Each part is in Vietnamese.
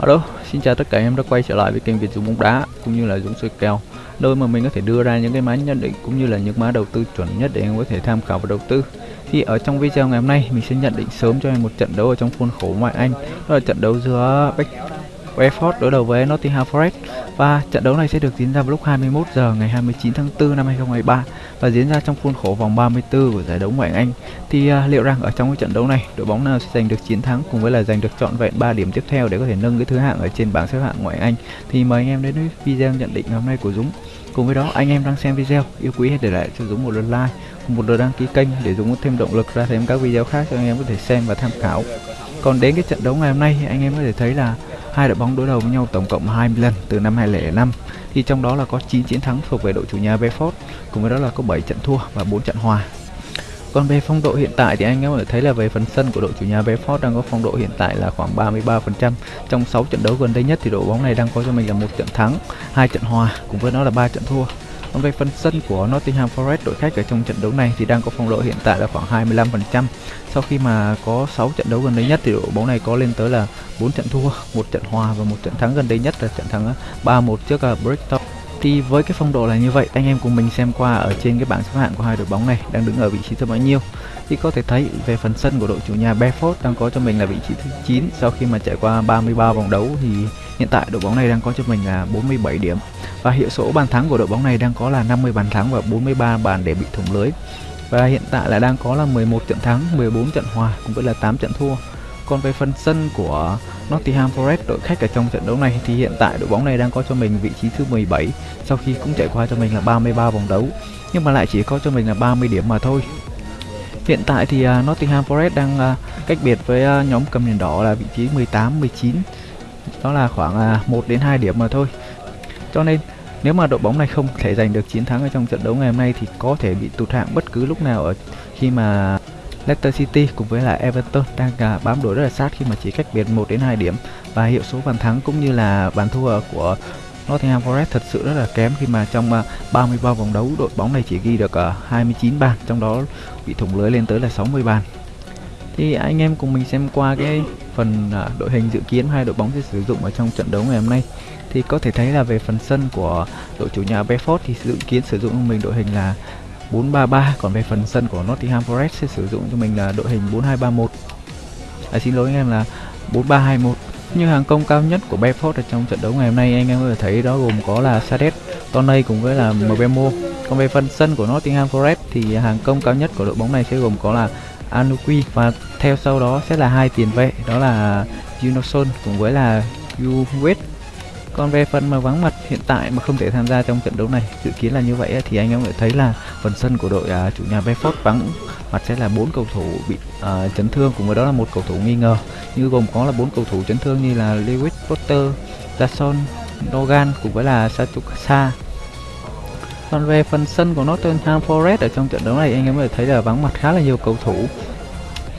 Hello, xin chào tất cả em đã quay trở lại với kênh Việt Dũng bóng đá cũng như là Dũng soi kèo. Nơi mà mình có thể đưa ra những cái mã nhận định cũng như là những mã đầu tư chuẩn nhất để em có thể tham khảo và đầu tư. Thì ở trong video ngày hôm nay mình sẽ nhận định sớm cho em một trận đấu ở trong khuôn khổ ngoại Anh. Đó là trận đấu giữa Brentford đối đầu với Nottingham Forest và trận đấu này sẽ được diễn ra vào lúc 21 giờ ngày 29 tháng 4 năm 2023 và diễn ra trong khuôn khổ vòng 34 của giải đấu ngoại hạng Anh. Thì uh, liệu rằng ở trong cái trận đấu này đội bóng nào sẽ giành được chiến thắng cùng với là giành được trọn vẹn 3 điểm tiếp theo để có thể nâng cái thứ hạng ở trên bảng xếp hạng ngoại hạng Anh. Thì mời anh em đến với video nhận định ngày hôm nay của Dũng. Cùng với đó anh em đang xem video yêu quý hãy để lại cho Dũng một lượt like, một lượt đăng ký kênh để Dũng có thêm động lực ra thêm các video khác cho anh em có thể xem và tham khảo. Còn đến cái trận đấu ngày hôm nay anh em có thể thấy là hai đội bóng đối đầu với nhau tổng cộng 20 lần từ năm 2005 thì trong đó là có 9 chiến thắng thuộc về đội chủ nhà Brentford cùng với đó là có 7 trận thua và 4 trận hòa còn về phong độ hiện tại thì anh em có thể thấy là về phần sân của đội chủ nhà Brentford đang có phong độ hiện tại là khoảng 33%. Trong 6 trận đấu gần đây nhất thì đội bóng này đang có cho mình là một trận thắng, hai trận hòa cùng với đó là ba trận thua. Còn về phần sân của Nottingham Forest đội khách ở trong trận đấu này thì đang có phong độ hiện tại là khoảng 25%. Sau khi mà có 6 trận đấu gần đây nhất thì đội bóng này có lên tới là 4 trận thua, một trận hòa và một trận thắng gần đây nhất là trận thắng ờ, 3-1 trước ờ, Brighton. Thì với cái phong độ là như vậy, anh em cùng mình xem qua ở trên cái bảng xếp hạng của hai đội bóng này đang đứng ở vị trí thứ bao nhiêu. Thì có thể thấy về phần sân của đội chủ nhà Bedford đang có cho mình là vị trí thứ 9 sau khi mà trải qua 33 vòng đấu thì hiện tại đội bóng này đang có cho mình là 47 điểm. Và hiệu số bàn thắng của đội bóng này đang có là 50 bàn thắng và 43 bàn để bị thủng lưới. Và hiện tại là đang có là 11 trận thắng, 14 trận hòa cũng với là 8 trận thua. Còn về phần sân của Nottingham Forest đội khách ở trong trận đấu này thì hiện tại đội bóng này đang có cho mình vị trí thứ 17 sau khi cũng trải qua cho mình là 33 vòng đấu nhưng mà lại chỉ có cho mình là 30 điểm mà thôi. Hiện tại thì uh, Nottingham Forest đang uh, cách biệt với uh, nhóm cầm đèn đỏ là vị trí 18 19. Đó là khoảng uh, 1 đến 2 điểm mà thôi. Cho nên nếu mà đội bóng này không thể giành được chiến thắng ở trong trận đấu ngày hôm nay thì có thể bị tụt hạng bất cứ lúc nào ở khi mà Leicester City cùng với lại Everton đang uh, bám đuổi rất là sát khi mà chỉ cách biệt 1 đến 2 điểm. Và hiệu số bàn thắng cũng như là bàn thua của Nottingham Forest thật sự rất là kém khi mà trong à, uh, 33 vòng đấu đội bóng này chỉ ghi được à, uh, 29 bàn trong đó bị thủng lưới lên tới là 60 bàn. Thì anh em cùng mình xem qua cái phần uh, đội hình dự kiến hai đội bóng sẽ sử dụng ở trong trận đấu ngày hôm nay. Thì có thể thấy là về phần sân của đội chủ nhà Bedford thì dự kiến sử dụng mình đội hình là 433 còn về phần sân của Nottingham Forest sẽ sử dụng cho mình là đội hình 4231 à, xin lỗi anh em là 4321 như hàng công cao nhất của Bedford ở trong trận đấu ngày hôm nay anh em có thể thấy đó gồm có là Sadet, Toney cùng với là Mbemo còn về phần sân của Nottingham Forest thì hàng công cao nhất của đội bóng này sẽ gồm có là Anukwi và theo sau đó sẽ là hai tiền vệ đó là Junoson cùng với là Uwet còn về phần mà vắng mặt hiện tại mà không thể tham gia trong trận đấu này. Dự kiến là như vậy thì anh em có thấy là phần sân của đội uh, chủ nhà Brentford vắng mặt sẽ là bốn cầu thủ bị uh, chấn thương cùng với đó là một cầu thủ nghi ngờ. Như gồm có là bốn cầu thủ chấn thương như là Lewis Potter, Jason, Dogan cùng với là satukasa còn về phần sân của Nottingham Forest ở trong trận đấu này anh em có thể thấy là vắng mặt khá là nhiều cầu thủ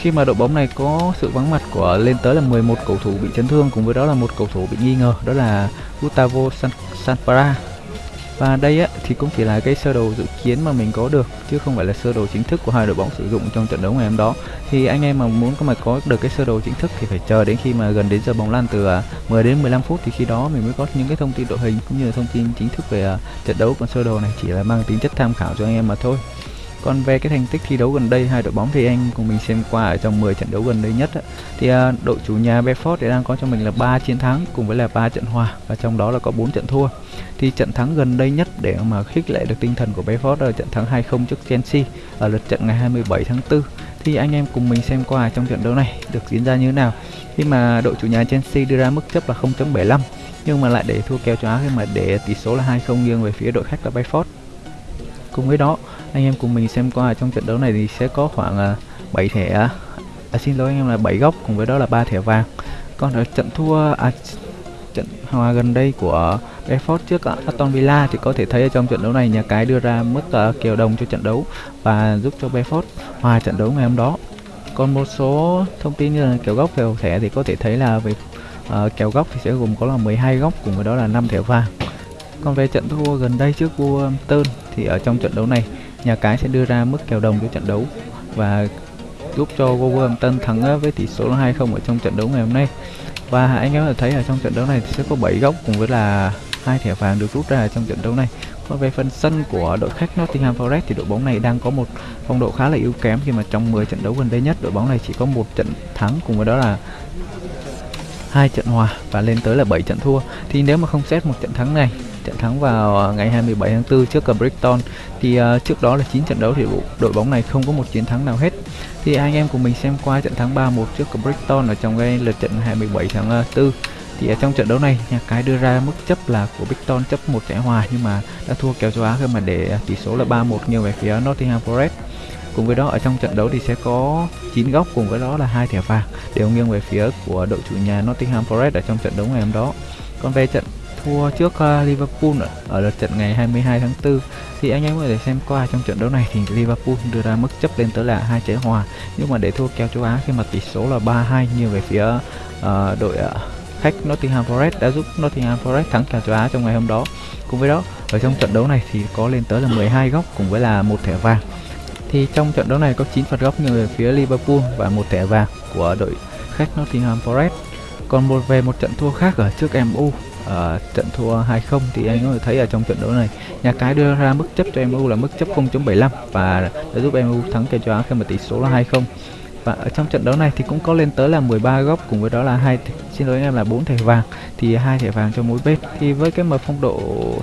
khi mà đội bóng này có sự vắng mặt của lên tới là 11 cầu thủ bị chấn thương cùng với đó là một cầu thủ bị nghi ngờ đó là Gustavo San Sanpara và đây á, thì cũng chỉ là cái sơ đồ dự kiến mà mình có được chứ không phải là sơ đồ chính thức của hai đội bóng sử dụng trong trận đấu ngày hôm đó. Thì anh em mà muốn có mà có được cái sơ đồ chính thức thì phải chờ đến khi mà gần đến giờ bóng lăn từ à, 10 đến 15 phút thì khi đó mình mới có những cái thông tin đội hình cũng như là thông tin chính thức về à, trận đấu. Còn sơ đồ này chỉ là mang tính chất tham khảo cho anh em mà thôi còn về cái thành tích thi đấu gần đây hai đội bóng thì anh cùng mình xem qua ở trong 10 trận đấu gần đây nhất á, thì à, đội chủ nhà Bedford thì đang có cho mình là 3 chiến thắng cùng với là 3 trận hòa và trong đó là có 4 trận thua. Thì trận thắng gần đây nhất để mà khích lệ được tinh thần của Bedford là trận thắng 2-0 trước Chelsea ở lượt trận ngày 27 tháng 4. Thì anh em cùng mình xem qua trong trận đấu này được diễn ra như thế nào. Khi mà đội chủ nhà Chelsea đưa ra mức chấp là 0.75 nhưng mà lại để thua kèo cho Á khi mà để tỷ số là 2-0 nghiêng về phía đội khách là Bayford Cùng với đó anh em cùng mình xem qua trong trận đấu này thì sẽ có khoảng à, 7 thẻ à. à, xin lỗi anh em là 7 góc cùng với đó là ba thẻ vàng. Còn ở trận thua à, trận hòa gần đây của Brentford trước Aston Villa thì có thể thấy ở trong trận đấu này nhà cái đưa ra mức à, uh, kèo đồng cho trận đấu và giúp cho Brentford hòa trận đấu ngày hôm đó. Còn một số thông tin như là kèo góc kèo thẻ thì có thể thấy là về uh, kèo góc thì sẽ gồm có là 12 góc cùng với đó là 5 thẻ vàng. Còn về trận thua gần đây trước Wolverhampton thì ở trong trận đấu này nhà cái sẽ đưa ra mức kèo đồng cho trận đấu và giúp cho Wolverhampton thắng ờ, với tỷ số 2-0 ở trong trận đấu ngày hôm nay. Và anh em có thấy ở trong trận đấu này sẽ có 7 góc cùng với là hai thẻ vàng được rút ra trong trận đấu này. Còn về phần sân của đội khách Nottingham Forest thì đội bóng này đang có một phong độ khá là yếu kém khi mà trong 10 trận đấu gần đây nhất, đội bóng này chỉ có một trận thắng cùng với đó là hai trận hòa và lên tới là 7 trận thua. Thì nếu mà không xét một trận thắng này trận thắng vào à, ngày 27 tháng 4 trước Brighton. Thì uh, trước đó là 9 trận đấu thì đội bóng này không có một chiến thắng nào hết. Thì anh em cùng mình xem qua trận thắng 3-1 trước Brighton ở trong cái lượt trận 27 tháng à, 4 thì ở trong trận đấu này nhà cái đưa ra mức chấp là của Brighton chấp một trái hòa nhưng mà đã thua kèo châu Á khi mà để tỷ số là 3-1 nghiêng về phía Nottingham Forest. Cùng với đó ở trong trận đấu thì sẽ có 9 góc cùng với đó là hai thẻ vàng đều nghiêng về phía của đội chủ nhà Nottingham Forest ở trong trận đấu ngày hôm đó. Còn về trận thua trước uh, Liverpool ở, ở lượt trận ngày 22 tháng 4 thì anh em có thể xem qua trong trận đấu này thì Liverpool đưa ra mức chấp lên tới là hai trái hòa. Nhưng mà để thua kèo châu Á khi mà tỷ số là 3-2 như về phía uh, đội uh, khách Nottingham Forest đã giúp Nottingham Forest thắng kèo châu Á trong ngày hôm đó. Cùng với đó ở trong trận đấu này thì có lên tới là 12 góc cùng với là một thẻ vàng. Thì trong trận đấu này có 9 phạt góc nghiêng về phía Liverpool và một thẻ vàng của đội khách Nottingham Forest. Còn một về một trận thua khác ở trước MU uh, trận thua 2-0 thì anh có thể thấy ở trong trận đấu này nhà cái đưa ra mức chấp cho MU là mức chấp 0.75 và đã giúp MU thắng kèo châu Á khi mà tỷ số là 2-0 và ở trong trận đấu này thì cũng có lên tới là 13 góc cùng với đó là hai xin lỗi anh em là bốn thẻ vàng thì hai thẻ vàng cho mỗi bên thì với cái mà phong độ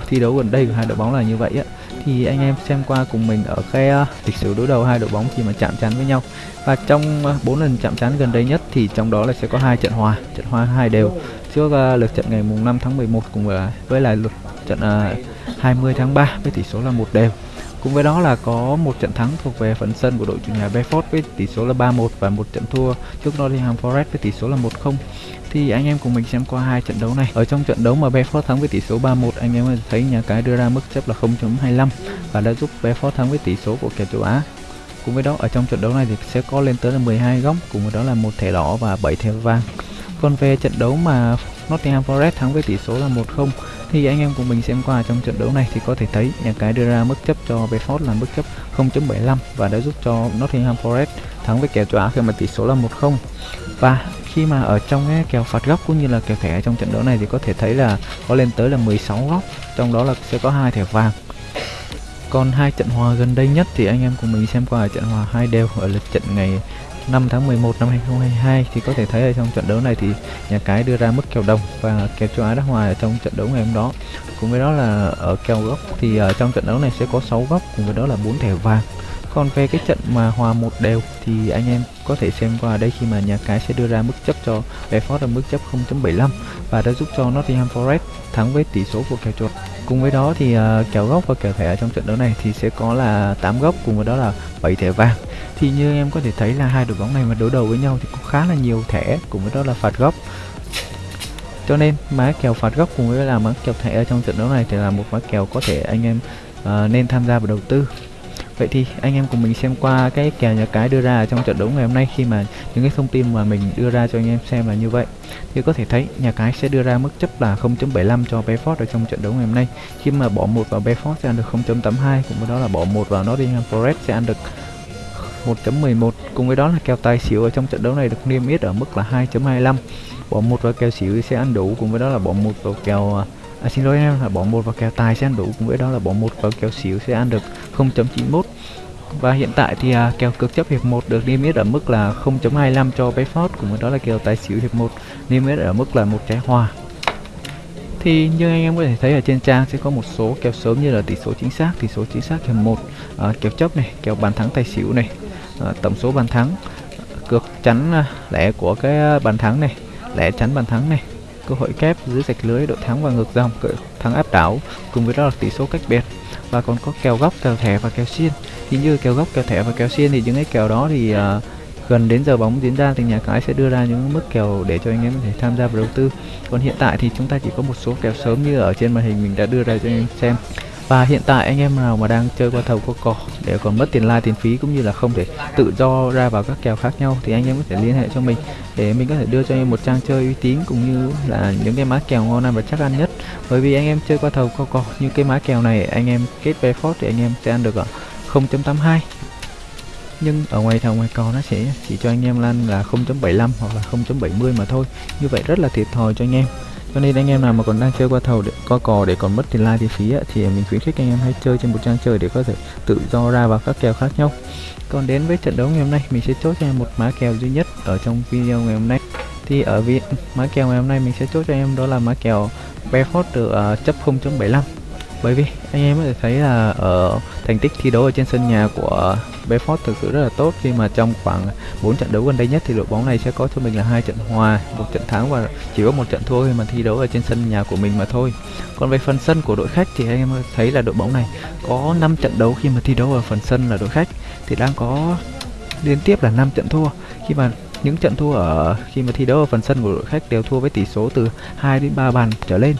thi đấu gần đây của hai đội bóng là như vậy á thì anh em xem qua cùng mình ở cái uh, lịch sử đối đầu hai đội bóng khi mà chạm trán với nhau. Và trong ờ, bốn uh, lần chạm trán gần đây nhất thì trong đó là sẽ có hai trận hòa trận hòa hai đều trước uh, lượt trận ngày mùng 5 tháng 11 cùng với với lại lượt trận ờ, uh, 20 tháng 3 với tỷ số là một đều Cùng với đó là có một trận thắng thuộc về phần sân của đội chủ nhà Bedford với tỷ số là 3-1 và một trận thua trước Nottingham Forest với tỷ số là 1-0. Thì anh em cùng mình xem qua hai trận đấu này. Ở trong trận đấu mà Bedford thắng với tỷ số 3-1, anh em thấy nhà cái đưa ra mức chấp là 0.25 và đã giúp Bedford thắng với tỷ số của kèo châu Á. Cùng với đó ở trong trận đấu này thì sẽ có lên tới là 12 góc, cùng với đó là một thẻ đỏ và 7 thẻ vàng. Còn về trận đấu mà Nottingham Forest thắng với tỷ số là 1-0 thì anh em cùng mình xem qua trong trận đấu này thì có thể thấy nhà cái đưa ra mức chấp cho Bedford là mức chấp 0.75 và đã giúp cho Nottingham Forest thắng với kèo châu Á khi mà tỷ số là 1-0 và khi mà ở trong cái kèo phạt góc cũng như là kèo thẻ trong trận đấu này thì có thể thấy là có lên tới là 16 góc, trong đó là sẽ có hai thẻ vàng. Còn hai trận hòa gần đây nhất thì anh em cùng mình xem qua trận hòa hai đều ở lượt trận ngày 5 tháng 11 năm 2022 thì có thể thấy ở trong trận đấu này thì nhà cái đưa ra mức kèo đồng và kèo châu Á đá hòa ở trong trận đấu ngày hôm đó. Cùng với đó là ở kèo góc thì ở trong trận đấu này sẽ có 6 góc, cùng với đó là 4 thẻ vàng. Còn về cái trận mà hòa một đều thì anh em có thể xem qua đây khi mà nhà cái sẽ đưa ra mức chấp cho Bedford ở mức chấp 0.75 và đã giúp cho Nottingham Forest thắng với tỷ số của kèo chuột. Cùng với đó thì à, uh, kèo góc và kèo thẻ ở trong trận đấu này thì sẽ có là 8 góc cùng với đó là 7 thẻ vàng. Thì như em có thể thấy là hai đội bóng này mà đối đầu với nhau thì cũng khá là nhiều thẻ cùng với đó là phạt góc cho nên má kèo phạt góc cùng với là má kèo thẻ ở trong trận đấu này thì là một má kèo có thể anh em uh, nên tham gia và đầu tư. Vậy thì anh em cùng mình xem qua cái kèo nhà cái đưa ra trong trận đấu ngày hôm nay khi mà những cái thông tin mà mình đưa ra cho anh em xem là như vậy. Thì có thể thấy nhà cái sẽ đưa ra mức chấp là 0.75 cho Bedford ở trong trận đấu ngày hôm nay. Khi mà bỏ một vào Bedford sẽ ăn được 0.82 cùng với đó là bỏ một vào Nottingham Forest sẽ ăn được 1.11 cùng với đó là kèo tài xỉu ở trong trận đấu này được niêm yết ở mức là 2.25 bỏ một vào kèo xỉu sẽ ăn đủ, cùng với đó là bỏ một vào kèo à, à, xin lỗi em là bỏ một vào kèo tài sẽ ăn đủ cùng với đó là bỏ một vào kèo xỉu sẽ ăn được 0.91 và hiện tại thì à, kèo cực chấp hiệp 1 được niêm yết ở mức là 0.25 cho Bayford cùng với đó là kèo tài xỉu hiệp 1 niêm yết ở mức là một trái hòa thì như anh em có thể thấy ở trên trang sẽ có một số kèo sớm như là tỷ số chính xác tỷ số chính xác hiệp 1 à, kèo chấp này kèo bàn thắng tài xỉu này à, tổng số bàn thắng à, cược chắn à, lẻ của cái à, bàn thắng này lẻ chắn bàn thắng này cơ hội kép dưới sạch lưới đội thắng và ngược dòng thắng áp đảo cùng với đó là tỷ số cách biệt. Và còn có kèo góc kèo thẻ và kèo xiên. Thì như kèo góc kèo thẻ và kèo xiên thì những cái kèo đó thì uh, gần đến giờ bóng diễn ra thì nhà cái sẽ đưa ra những mức kèo để cho anh em có thể tham gia vào đầu tư. Còn hiện tại thì chúng ta chỉ có một số kèo sớm như ở trên màn hình mình đã đưa ra cho anh em xem và hiện tại anh em nào mà đang chơi qua thầu qua cò để còn mất tiền like, tiền phí cũng như là không thể tự do ra vào các kèo khác nhau thì anh em có thể liên hệ cho mình để mình có thể đưa cho anh em một trang chơi uy tín cũng như là những cái má kèo ngon ăn và chắc ăn nhất. Bởi vì anh em chơi qua thầu qua cò như cái má kèo này, anh em kết bé phốt thì anh em sẽ ăn được ở 0.82 nhưng ở ngoài thầu ngoài cò nó sẽ chỉ cho anh em lan là 0.75 hoặc là 0.70 mà thôi. Như vậy rất là thiệt thòi cho anh em cho nên anh em nào mà còn đang chơi qua thầu để, qua cò để còn mất tiền like tiền phí ấy, thì mình khuyến khích anh em hãy chơi trên một trang chơi để có thể tự do ra vào các kèo khác nhau. Còn đến với trận đấu ngày hôm nay mình sẽ chốt cho em một má kèo duy nhất ở trong video ngày hôm nay. Thì ở vị má kèo ngày hôm nay mình sẽ chốt cho em đó là má kèo Bedford được uh, à, chấp 0.75 bởi vì anh em có thể thấy là ở thành tích thi đấu ở trên sân nhà của Bedford thực sự rất là tốt. Khi mà trong khoảng 4 trận đấu gần đây nhất thì đội bóng này sẽ có cho mình là hai trận hòa, một trận thắng và chỉ có một trận thua khi mà thi đấu ở trên sân nhà của mình mà thôi. Còn về phần sân của đội khách thì anh em thấy là đội bóng này có 5 trận đấu khi mà thi đấu ở phần sân là đội khách thì đang có liên tiếp là 5 trận thua. Khi mà những trận thua ở khi mà thi đấu ở phần sân của đội khách đều thua với tỷ số từ 2 đến 3 bàn trở lên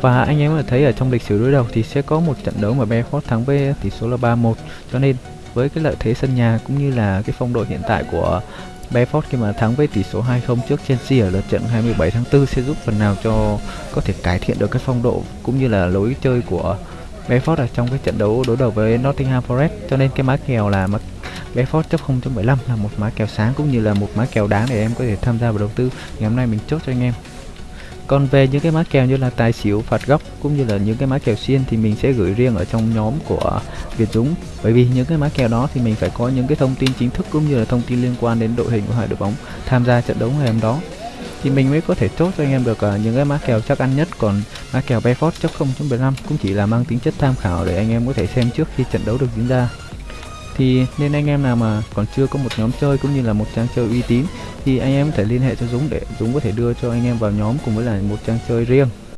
và anh em có thể thấy ở trong lịch sử đối đầu thì sẽ có một trận đấu mà Bedford thắng với tỷ số là 3-1 cho nên, với cái lợi thế sân nhà cũng như là cái phong độ hiện tại của Bedford khi mà thắng với tỷ số 2-0 trước Chelsea ở lượt trận 27 tháng 4 sẽ giúp phần nào cho có thể cải thiện được cái phong độ cũng như là lối chơi của Bedford ở trong cái trận đấu đối đầu với Nottingham Forest. Cho nên cái má kèo là mà Bedford chấp 0.75 là một má kèo sáng cũng như là một má kèo đáng để em có thể tham gia vào đầu tư ngày hôm nay mình chốt cho anh em còn về những cái mã kèo như là tài xỉu phạt góc cũng như là những cái mã kèo xiên thì mình sẽ gửi riêng ở trong nhóm của Việt Dũng. Bởi vì những cái mã kèo đó thì mình phải có những cái thông tin chính thức cũng như là thông tin liên quan đến đội hình của hai đội bóng tham gia trận đấu ngày hôm đó. Thì mình mới có thể chốt cho anh em được uh, những cái mã kèo chắc ăn nhất. Còn mã kèo Bedford chấp 0.75 cũng chỉ là mang tính chất tham khảo để anh em có thể xem trước khi trận đấu được diễn ra. Thì nên anh em nào mà còn chưa có một nhóm chơi cũng như là một trang chơi uy tín thì anh em có thể liên hệ cho Dũng để Dũng có thể đưa cho anh em vào nhóm cùng với là một trang chơi riêng.